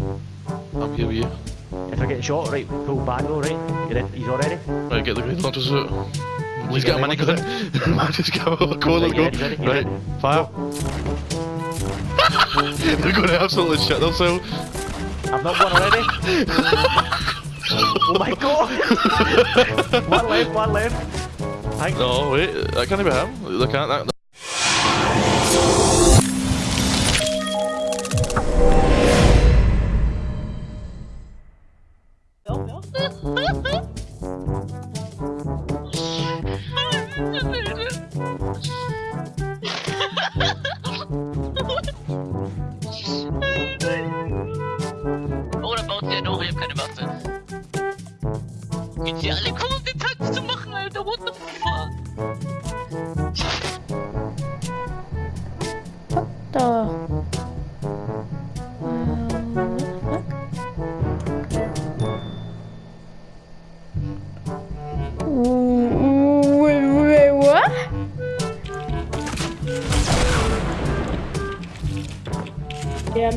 I'm here with you. If I get shot, right, pull back though, right? You're in, he's already. Right, get the grenade launcher suit. He's got a minigun. Man, just go, go, let's go. you Ready, ready, right, ready. fire. They're going to absolutely shit themselves. I've not won already. oh my god! one left, one left. Thank No, wait, that can't be him. They can't. That,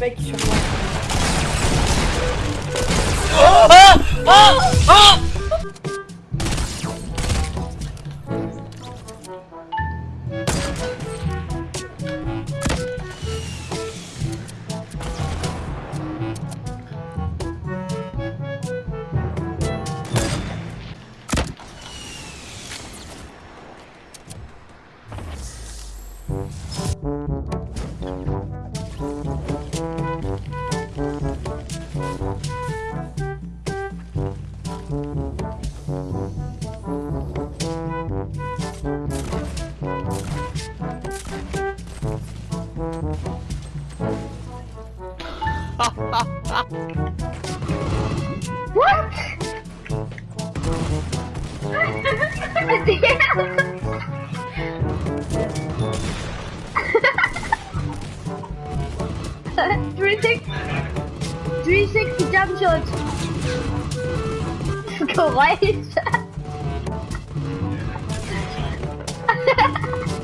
mec sur moi. Oh ah ah ah make sure. Three six, three sixty jump shots. Geräusch. Guck.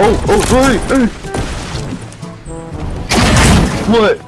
Oh, oh, sorry! Hey. What?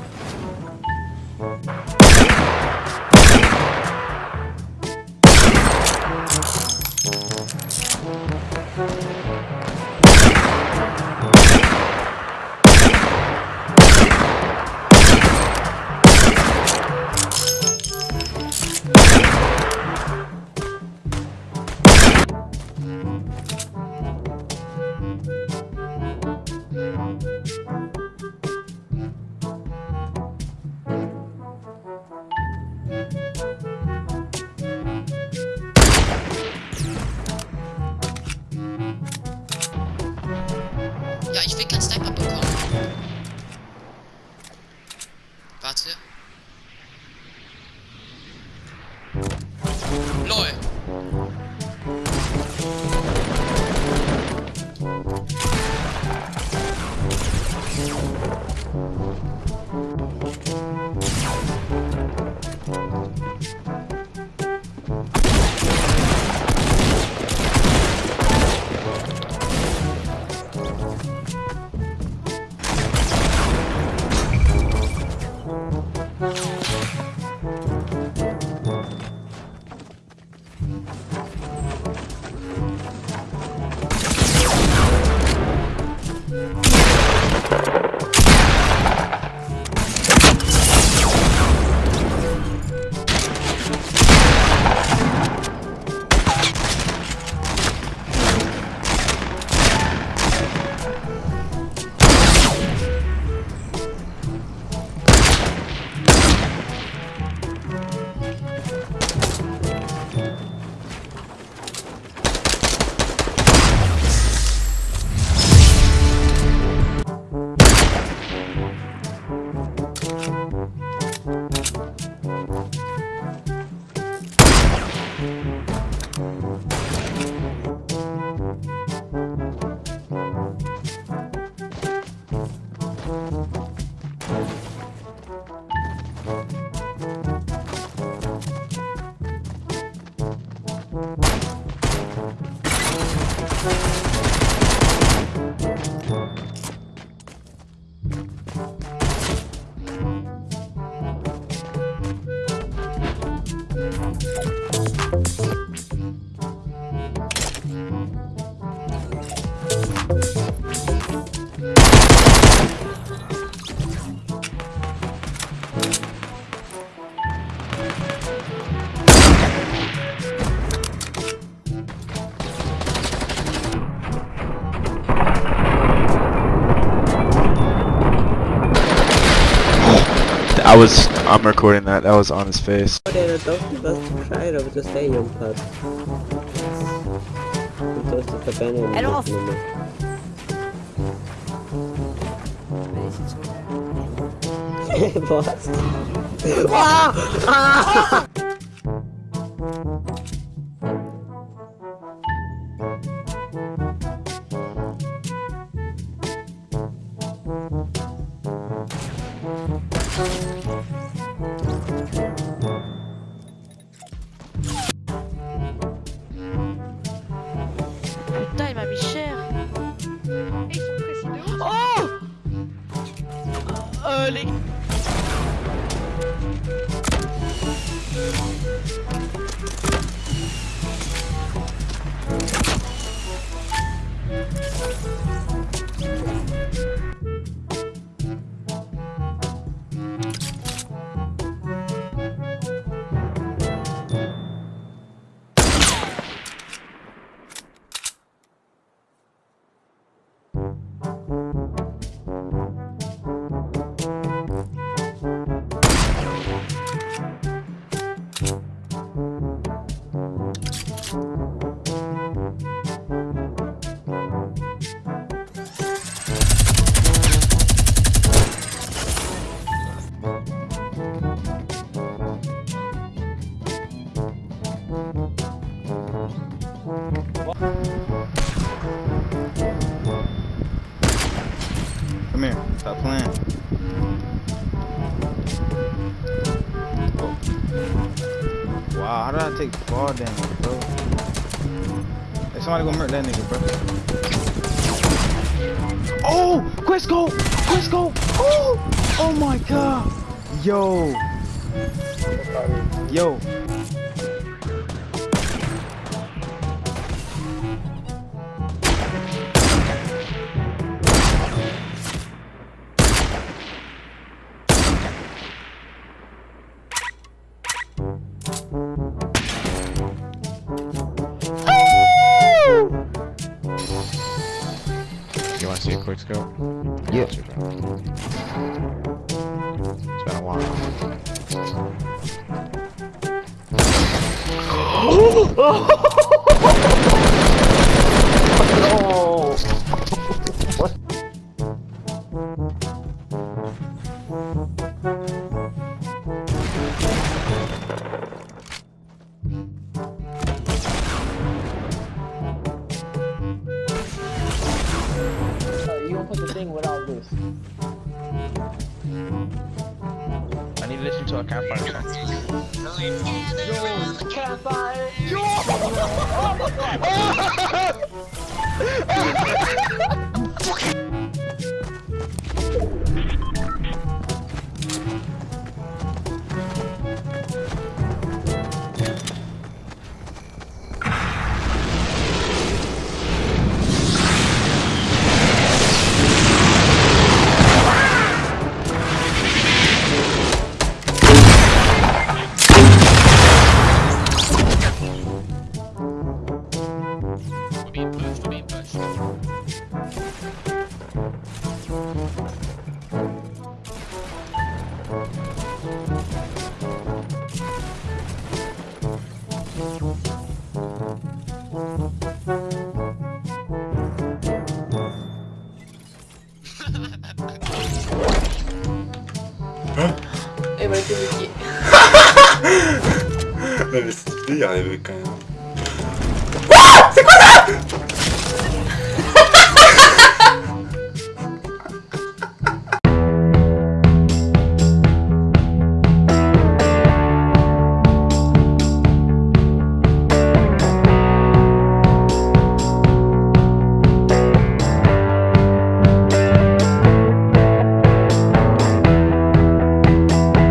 I was. I'm recording that. That was on his face. Det är dock bäst try Euh, Wow, how did I take fall damage, bro? Hey, somebody gonna murder that nigga, bro. Oh! Quest go! Oh! Oh my god! Yo! Yo! Quick scope? Yeah. It's been a while. I need to listen to a campfire song. We're 에? 에 말씀 듣기. 나 메시지 안 해볼까요?